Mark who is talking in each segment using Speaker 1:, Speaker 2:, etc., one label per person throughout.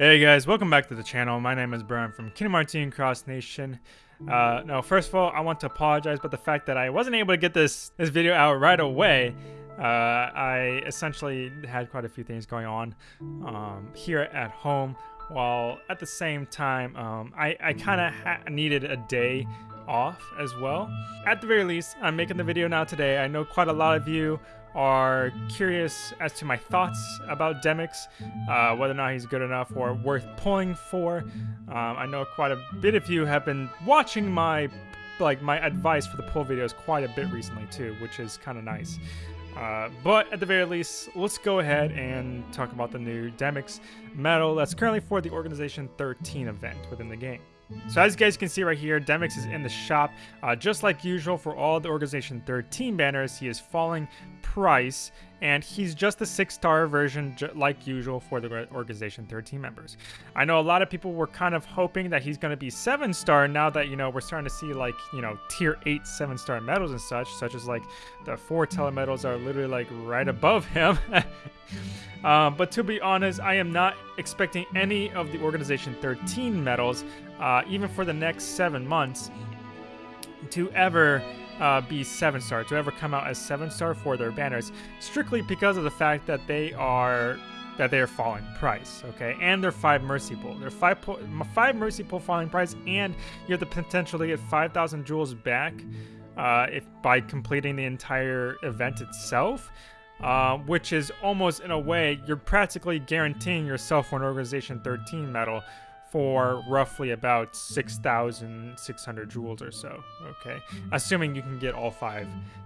Speaker 1: Hey guys, welcome back to the channel. My name is Brian from Kingdom Hearts Cross Nation. Uh, no, first of all, I want to apologize about the fact that I wasn't able to get this this video out right away. Uh, I essentially had quite a few things going on um, here at home, while at the same time, um, I, I kind of needed a day off as well. At the very least, I'm making the video now today. I know quite a lot of you are curious as to my thoughts about Demyx, uh, whether or not he's good enough or worth pulling for. Um, I know quite a bit of you have been watching my like my advice for the pull videos quite a bit recently too, which is kind of nice. Uh, but at the very least, let's go ahead and talk about the new Demyx medal that's currently for the Organization 13 event within the game. So as you guys can see right here, Demyx is in the shop. Uh, just like usual for all the Organization 13 banners, he is falling price, and he's just the six-star version like usual for the Organization 13 members. I know a lot of people were kind of hoping that he's going to be seven-star now that, you know, we're starting to see like, you know, tier 8 seven-star medals and such, such as like the four medals are literally like right above him. um, but to be honest, I am not expecting any of the Organization 13 medals uh, even for the next seven months, to ever uh, be seven star, to ever come out as seven star for their banners, strictly because of the fact that they are that they are falling price, okay, and they're five mercy pull. They're five five mercy pull falling price, and you have the potential to get five thousand jewels back uh, if by completing the entire event itself. Uh, which is almost in a way you're practically guaranteeing yourself an organization 13 medal for roughly about 6,600 jewels or so, okay? Assuming you can get all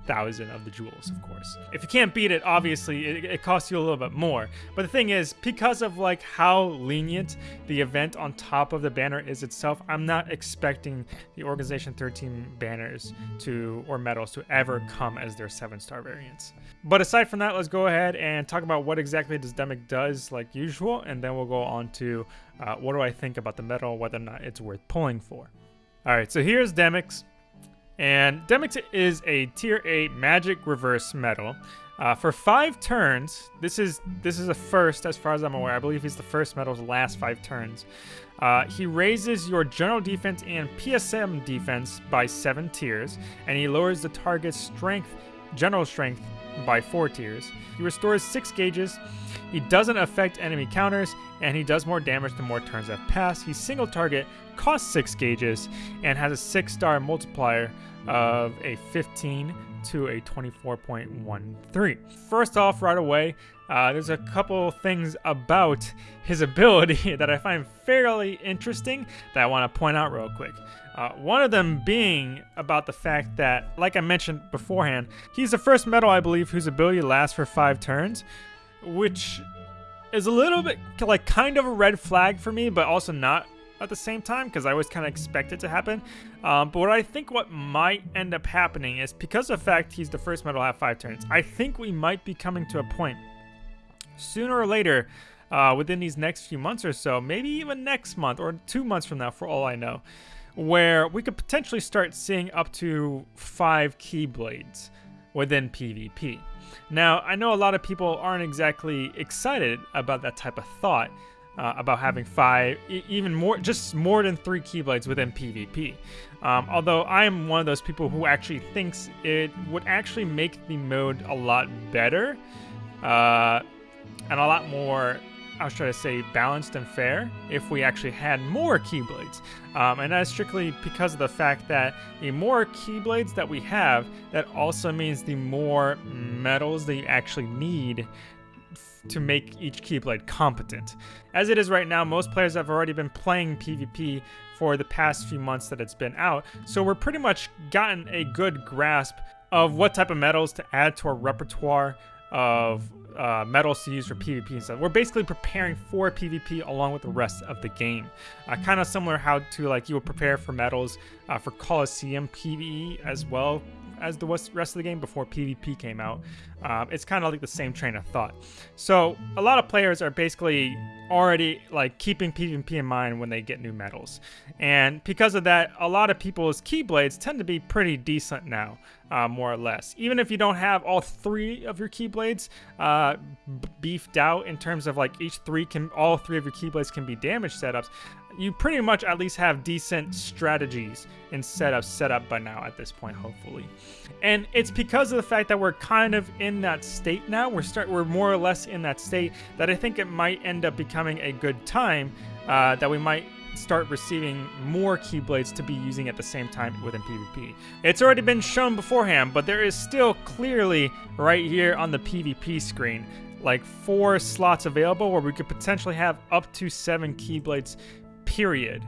Speaker 1: 5,000 of the jewels, of course. If you can't beat it, obviously, it, it, costs you a little bit more. But the thing is, because of like how lenient the event on top of the banner is itself, I'm not expecting the Organization 13 banners to, or medals to ever come as their 7-star variants. But aside from that, let's go ahead and talk about what exactly this Demyx does like usual, and then we'll go on to uh, what do I think about the medal, whether or not it's worth pulling for. Alright, so here's Demyx. And Demyx is a tier 8 magic reverse metal. Uh, for five turns, this is this is a first as far as I'm aware. I believe he's the first medal to last five turns. Uh, he raises your general defense and PSM defense by seven tiers, and he lowers the target's strength, general strength, by four tiers. He restores six gauges. He doesn't affect enemy counters, and he does more damage the more turns have passed. He's single target, costs six gauges, and has a six star multiplier of a 15 to a 24.13. First off, right away, uh, there's a couple things about his ability that I find fairly interesting that I want to point out real quick. Uh, one of them being about the fact that, like I mentioned beforehand, he's the first metal, I believe, whose ability lasts for five turns, which is a little bit like kind of a red flag for me, but also not at the same time because I always kind of expect it to happen. Um, but what I think what might end up happening is because of the fact he's the first medal to have five turns, I think we might be coming to a point sooner or later uh, within these next few months or so, maybe even next month or two months from now for all I know, where we could potentially start seeing up to five Keyblades within PvP. Now, I know a lot of people aren't exactly excited about that type of thought, uh, about having five, even more, just more than three Keyblades within PvP. Um, although I am one of those people who actually thinks it would actually make the mode a lot better uh, and a lot more I was trying to say balanced and fair if we actually had more Keyblades. Um, and that's strictly because of the fact that the more Keyblades that we have, that also means the more metals that you actually need to make each Keyblade competent. As it is right now, most players have already been playing PvP for the past few months that it's been out, so we're pretty much gotten a good grasp of what type of metals to add to our repertoire of uh, medals to use for PvP and stuff. We're basically preparing for PvP along with the rest of the game. Uh, kind of similar how to like you would prepare for metals uh, for Coliseum PvE as well as the rest of the game before PvP came out. Uh, it's kind of like the same train of thought. So a lot of players are basically already like keeping PvP in mind when they get new medals. And because of that, a lot of people's Keyblades tend to be pretty decent now, uh, more or less. Even if you don't have all three of your Keyblades uh, beefed out in terms of like each three can, all three of your Keyblades can be damage setups, you pretty much at least have decent strategies and setups set up by now at this point, hopefully. And it's because of the fact that we're kind of in that state now. We're start we're more or less in that state that I think it might end up becoming a good time uh, that we might start receiving more Keyblades to be using at the same time within PvP. It's already been shown beforehand, but there is still clearly right here on the PvP screen like four slots available where we could potentially have up to seven Keyblades period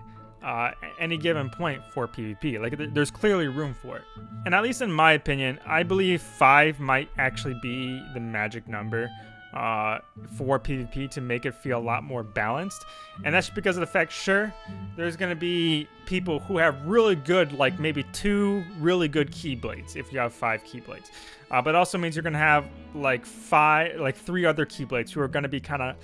Speaker 1: uh, any given point for PvP. Like, th there's clearly room for it. And at least in my opinion, I believe 5 might actually be the magic number uh, for PvP to make it feel a lot more balanced. And that's because of the fact, sure, there's going to be people who have really good, like maybe two really good Keyblades if you have five Keyblades. Uh, but it also means you're going to have like five, like three other Keyblades who are going to be kind of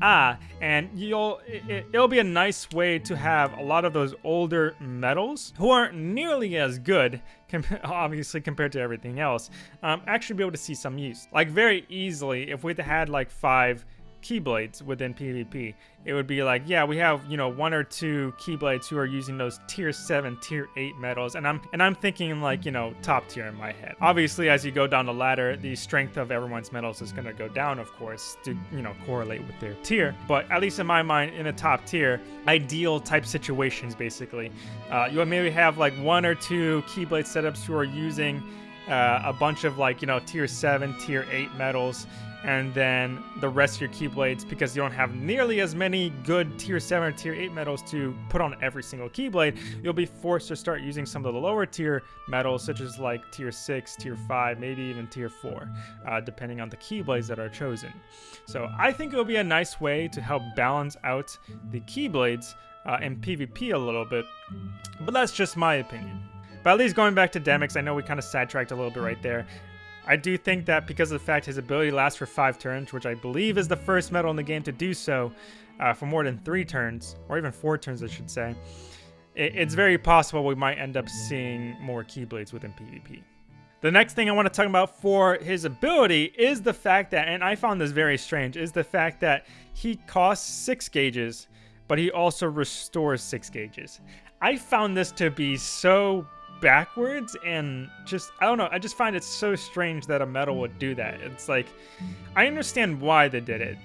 Speaker 1: Ah, and you'll it, will be a nice way to have a lot of those older metals who aren't nearly as good, com obviously compared to everything else, um, actually be able to see some use. Like very easily, if we had like five Keyblades within PvP. It would be like, yeah, we have, you know, one or two Keyblades who are using those tier 7, tier 8 medals, and I'm and I'm thinking like, you know, top tier in my head. Obviously, as you go down the ladder, the strength of everyone's medals is going to go down, of course, to, you know, correlate with their tier. But at least in my mind, in a top tier, ideal type situations, basically, uh, you maybe have like one or two Keyblade setups who are using uh, a bunch of like, you know, tier 7, tier 8 medals and then the rest of your Keyblades, because you don't have nearly as many good tier 7 or tier 8 medals to put on every single Keyblade, you'll be forced to start using some of the lower tier medals, such as like tier 6, tier 5, maybe even tier 4, uh, depending on the Keyblades that are chosen. So I think it'll be a nice way to help balance out the Keyblades uh, in PvP a little bit, but that's just my opinion. But at least going back to Demyx, I know we kind of sidetracked a little bit right there. I do think that because of the fact his ability lasts for 5 turns, which I believe is the first medal in the game to do so uh, for more than 3 turns, or even 4 turns I should say, it, it's very possible we might end up seeing more Keyblades within PvP. The next thing I want to talk about for his ability is the fact that, and I found this very strange, is the fact that he costs 6 gauges, but he also restores 6 gauges. I found this to be so backwards and just I don't know I just find it so strange that a medal would do that. It's like I understand why they did it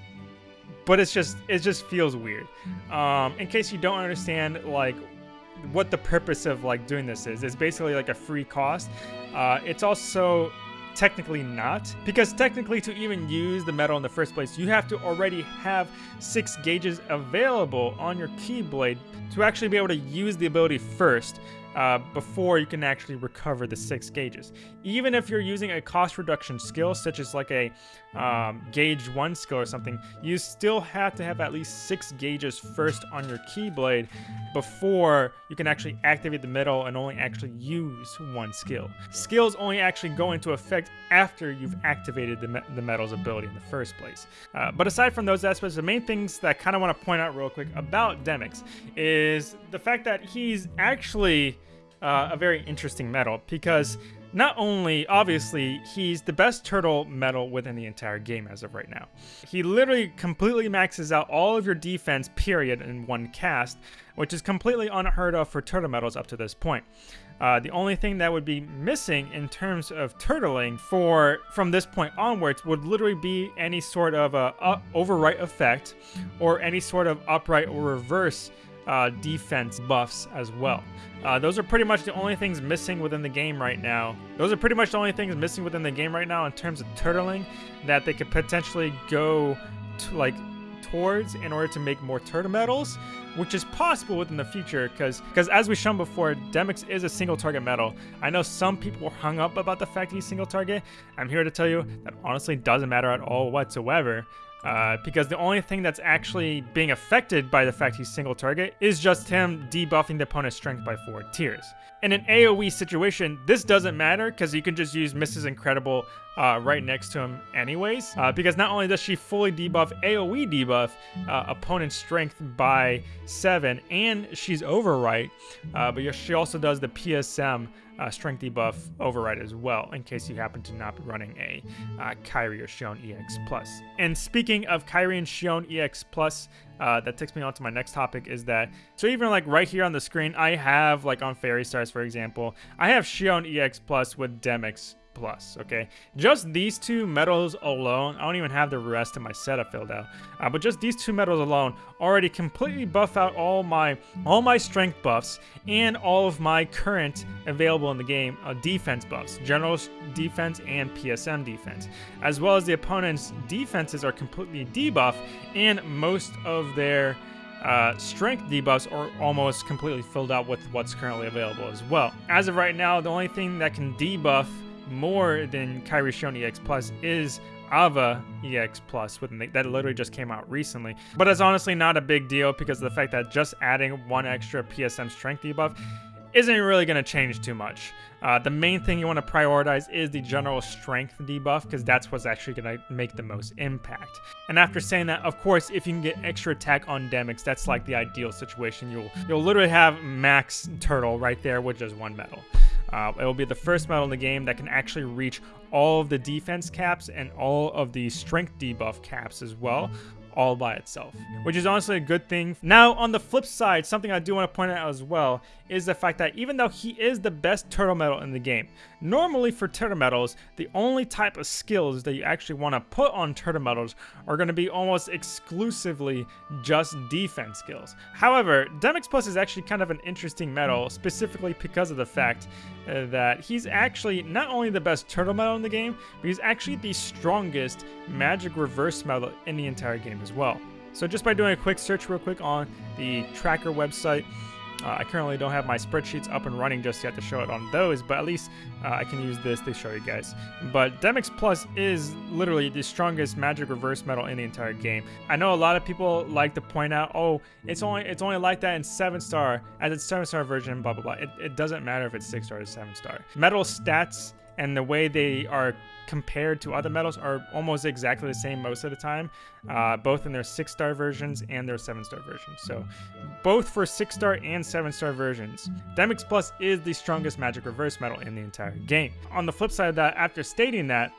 Speaker 1: but it's just it just feels weird. Um, in case you don't understand like what the purpose of like doing this is it's basically like a free cost. Uh, it's also technically not because technically to even use the medal in the first place you have to already have six gauges available on your keyblade to actually be able to use the ability first uh, before you can actually recover the six gauges. Even if you're using a cost reduction skill, such as like a um, gauge one skill or something, you still have to have at least six gauges first on your Keyblade before you can actually activate the medal and only actually use one skill. Skills only actually go into effect after you've activated the, me the medal's ability in the first place. Uh, but aside from those aspects, the main things that I kind of want to point out real quick about Demyx is the fact that he's actually uh, a very interesting medal because not only, obviously, he's the best turtle medal within the entire game as of right now. He literally completely maxes out all of your defense, period, in one cast, which is completely unheard of for turtle medals up to this point. Uh, the only thing that would be missing in terms of turtling for from this point onwards would literally be any sort of a overwrite effect or any sort of upright or reverse uh, defense buffs as well. Uh, those are pretty much the only things missing within the game right now. Those are pretty much the only things missing within the game right now in terms of turtling that they could potentially go to like towards in order to make more turtle medals, which is possible within the future because because as we shown before, Demyx is a single target medal. I know some people are hung up about the fact he's single target. I'm here to tell you that honestly doesn't matter at all whatsoever. Uh, because the only thing that's actually being affected by the fact he's single target is just him debuffing the opponent's strength by 4 tiers. In an AoE situation, this doesn't matter because you can just use Mrs. Incredible uh, right next to him anyways. Uh, because not only does she fully debuff AoE debuff uh, opponent's strength by 7 and she's overwrite, uh, but she also does the PSM uh, strength debuff override as well, in case you happen to not be running a uh, Kairi or Xion EX Plus. And speaking of Kairi and Xion EX Plus, uh, that takes me on to my next topic is that, so even like right here on the screen, I have like on Fairy Stars, for example, I have Xion EX Plus with Demyx plus, okay? Just these two medals alone, I don't even have the rest of my setup filled out, uh, but just these two medals alone already completely buff out all my all my strength buffs and all of my current available in the game uh, defense buffs, general defense and PSM defense, as well as the opponent's defenses are completely debuffed and most of their uh, strength debuffs are almost completely filled out with what's currently available as well. As of right now, the only thing that can debuff more than Kairi Xion EX Plus is Ava EX Plus, that literally just came out recently. But it's honestly not a big deal because of the fact that just adding one extra PSM strength debuff isn't really going to change too much. Uh, the main thing you want to prioritize is the general strength debuff because that's what's actually going to make the most impact. And after saying that, of course, if you can get extra attack on Demyx, that's like the ideal situation. You'll you'll literally have max turtle right there with just one medal. Uh, it will be the first medal in the game that can actually reach all of the defense caps and all of the strength debuff caps as well, all by itself, which is honestly a good thing. Now, on the flip side, something I do want to point out as well is the fact that even though he is the best turtle medal in the game, normally for turtle medals, the only type of skills that you actually want to put on turtle medals are going to be almost exclusively just defense skills. However, Demyx Plus is actually kind of an interesting medal, specifically because of the fact that he's actually not only the best turtle medal in the game, but he's actually the strongest magic reverse medal in the entire game as well. So just by doing a quick search real quick on the tracker website, uh, I currently don't have my spreadsheets up and running just yet to show it on those, but at least uh, I can use this to show you guys. But Demyx Plus is literally the strongest magic reverse metal in the entire game. I know a lot of people like to point out, oh, it's only it's only like that in 7 star, as it's 7 star version, blah blah blah. It, it doesn't matter if it's 6 star or 7 star. Metal stats and the way they are compared to other metals are almost exactly the same most of the time, uh, both in their six star versions and their seven star versions. So, both for six star and seven star versions, Demyx Plus is the strongest magic reverse metal in the entire game. On the flip side of that, after stating that,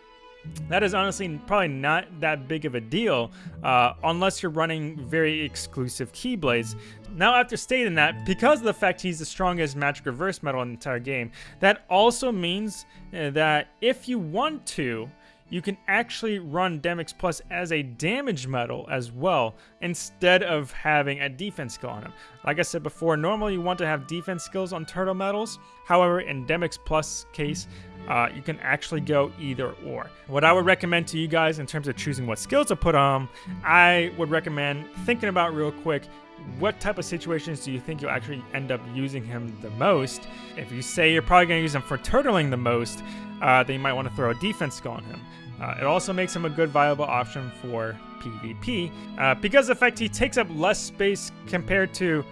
Speaker 1: that is honestly probably not that big of a deal uh, unless you're running very exclusive Keyblades. Now after stating that, because of the fact he's the strongest magic reverse metal in the entire game, that also means uh, that if you want to, you can actually run Demyx Plus as a damage metal as well, instead of having a defense skill on him. Like I said before, normally you want to have defense skills on turtle metals, However, in Demyx Plus case, uh, you can actually go either or. What I would recommend to you guys in terms of choosing what skills to put on, I would recommend thinking about real quick what type of situations do you think you'll actually end up using him the most? If you say you're probably going to use him for turtling the most, uh, then you might want to throw a defense skill on him. Uh, it also makes him a good viable option for PvP uh, because the fact he takes up less space compared to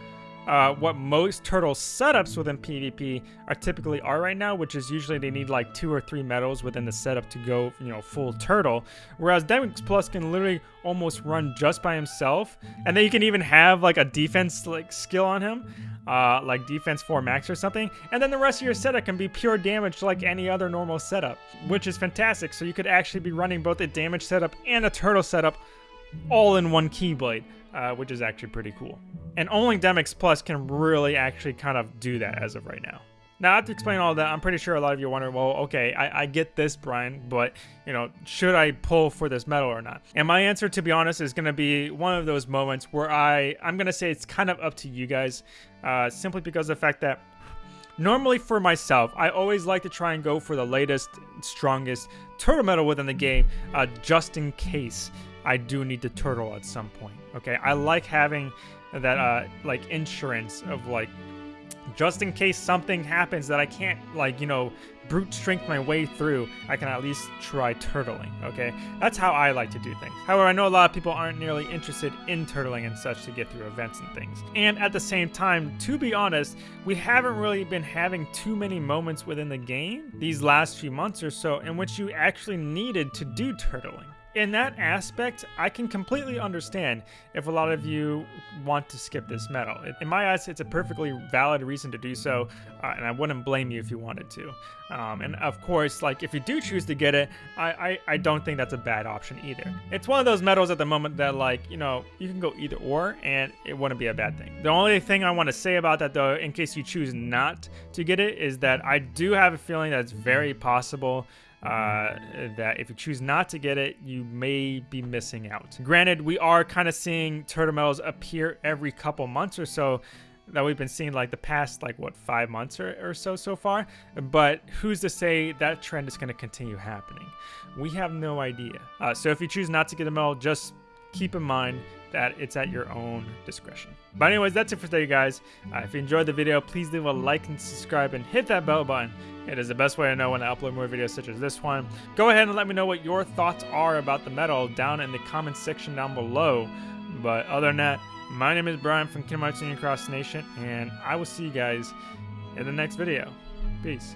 Speaker 1: uh, what most turtle setups within PvP are typically are right now, which is usually they need like two or three medals within the setup to go, you know, full turtle. Whereas Demyx Plus can literally almost run just by himself, and then you can even have like a defense like skill on him, uh, like defense 4 max or something, and then the rest of your setup can be pure damage like any other normal setup, which is fantastic. So you could actually be running both a damage setup and a turtle setup all in one Keyblade, uh, which is actually pretty cool. And only Demyx Plus can really actually kind of do that as of right now. Now, after explaining all that, I'm pretty sure a lot of you are wondering, well, okay, I, I, get this, Brian, but, you know, should I pull for this medal or not? And my answer, to be honest, is going to be one of those moments where I, I'm going to say it's kind of up to you guys, uh, simply because of the fact that normally for myself, I always like to try and go for the latest, strongest turtle medal within the game, uh, just in case I do need to turtle at some point. Okay, I like having that uh like insurance of like just in case something happens that I can't like you know brute strength my way through, I can at least try turtling, okay? That's how I like to do things. However, I know a lot of people aren't nearly interested in turtling and such to get through events and things. And at the same time, to be honest, we haven't really been having too many moments within the game these last few months or so in which you actually needed to do turtling in that aspect, I can completely understand if a lot of you want to skip this medal. In my eyes, it's a perfectly valid reason to do so, uh, and I wouldn't blame you if you wanted to. Um, and of course, like if you do choose to get it, I, I, I don't think that's a bad option either. It's one of those medals at the moment that like, you know, you can go either or, and it wouldn't be a bad thing. The only thing I want to say about that though, in case you choose not to get it, is that I do have a feeling that it's very possible uh, that if you choose not to get it, you may be missing out. Granted, we are kind of seeing turtle medals appear every couple months or so that we've been seeing like the past like what five months or, or so so far. But who's to say that trend is going to continue happening? We have no idea. Uh, so if you choose not to get a medal just keep in mind that it's at your own discretion. But anyways, that's it for today, guys. Uh, if you enjoyed the video, please leave a like and subscribe and hit that bell button. It is the best way to know when I upload more videos such as this one. Go ahead and let me know what your thoughts are about the medal down in the comments section down below. But other than that, my name is Brian from Kingdom Hearts Cross Nation, and I will see you guys in the next video. Peace.